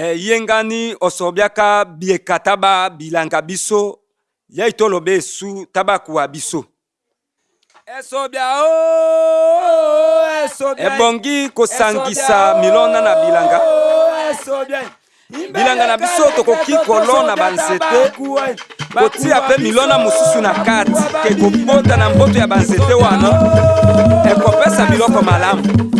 Eh, ye nga ni osobiaka bieka ta ba bilanga biso ya e toloba esu ta ba kuwa biso esobia o oh, esobia ebongi kosangisa milona na bilanga oh, esobia bilanga na biso tokoki kolona banzete eh. kotia mpe milona eh. mosusu na kati ke kobota na mboto ya banzete wana oh, ekopesa biloko malamu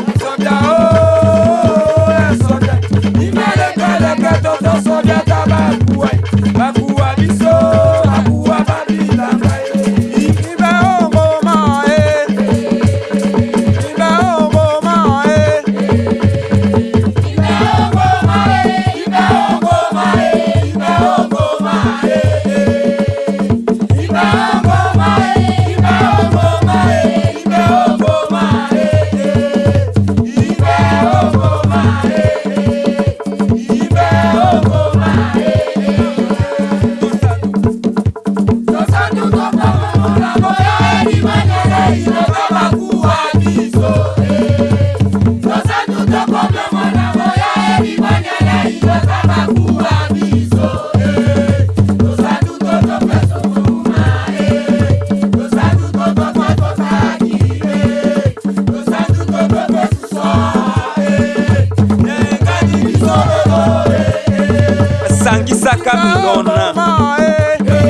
sangisaka mingonona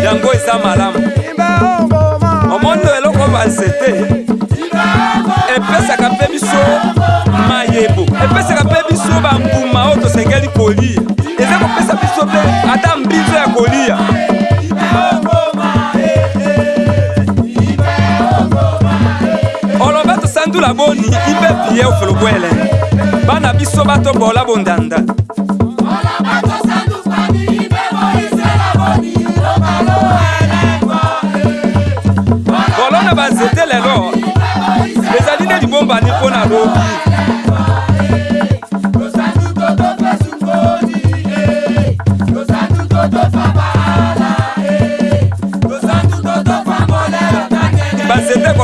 yango eza malamu omondo eloko banzete epesaka mpe biso kolia eza kopesa biso mpe ata mbizo ya kolia oloba tosandula boni ipe pie ofelobwele bana biso batobola bondanda kolona banzete lelo ezali nde libombani mpo na lobi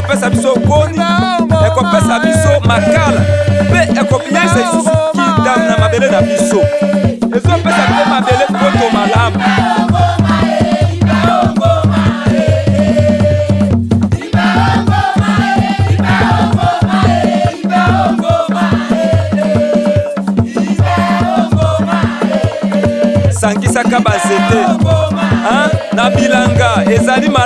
ekopesa biso koni ekopesa biso makala mpe ekobiyasa lisusu kindamu na mabele na biso ezopesa mpe mabele poto malamu sangisaka banzete na bilanga ezali malamu